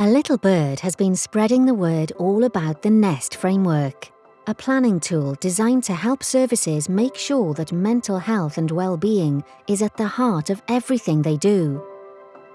A little bird has been spreading the word all about the NEST framework, a planning tool designed to help services make sure that mental health and well-being is at the heart of everything they do.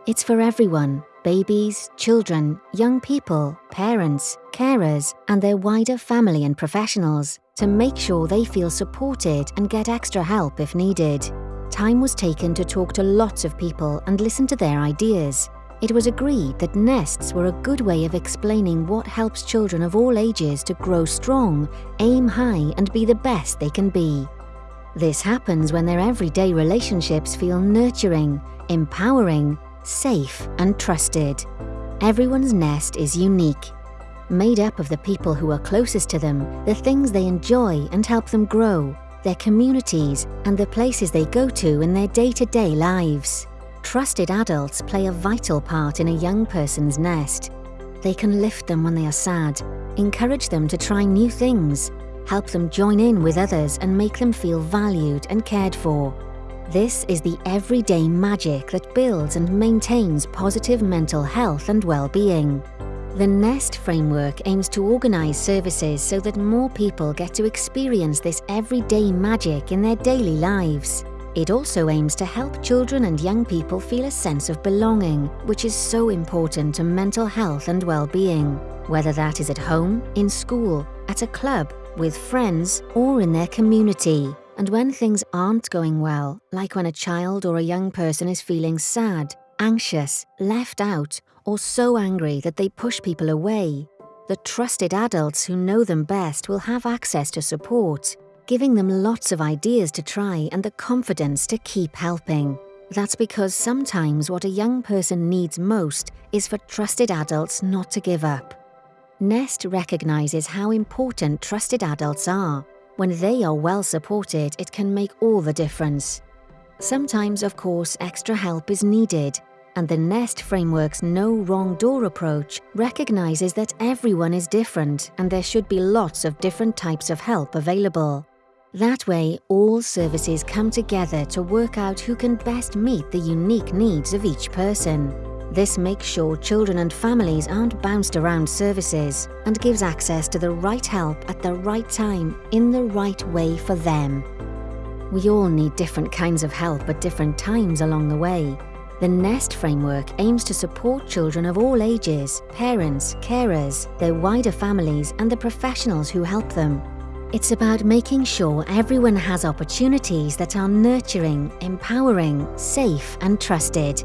It's for everyone, babies, children, young people, parents, carers and their wider family and professionals to make sure they feel supported and get extra help if needed. Time was taken to talk to lots of people and listen to their ideas, it was agreed that nests were a good way of explaining what helps children of all ages to grow strong, aim high and be the best they can be. This happens when their everyday relationships feel nurturing, empowering, safe and trusted. Everyone's nest is unique, made up of the people who are closest to them, the things they enjoy and help them grow, their communities and the places they go to in their day-to-day -day lives. Trusted adults play a vital part in a young person's nest. They can lift them when they are sad, encourage them to try new things, help them join in with others and make them feel valued and cared for. This is the everyday magic that builds and maintains positive mental health and well-being. The NEST framework aims to organise services so that more people get to experience this everyday magic in their daily lives. It also aims to help children and young people feel a sense of belonging, which is so important to mental health and well-being, whether that is at home, in school, at a club, with friends, or in their community. And when things aren't going well, like when a child or a young person is feeling sad, anxious, left out, or so angry that they push people away, the trusted adults who know them best will have access to support, giving them lots of ideas to try and the confidence to keep helping. That's because sometimes what a young person needs most is for trusted adults not to give up. Nest recognises how important trusted adults are. When they are well supported, it can make all the difference. Sometimes, of course, extra help is needed, and the NEST framework's no wrong door approach recognises that everyone is different and there should be lots of different types of help available. That way, all services come together to work out who can best meet the unique needs of each person. This makes sure children and families aren't bounced around services and gives access to the right help at the right time in the right way for them. We all need different kinds of help at different times along the way. The NEST framework aims to support children of all ages, parents, carers, their wider families and the professionals who help them it's about making sure everyone has opportunities that are nurturing, empowering, safe and trusted.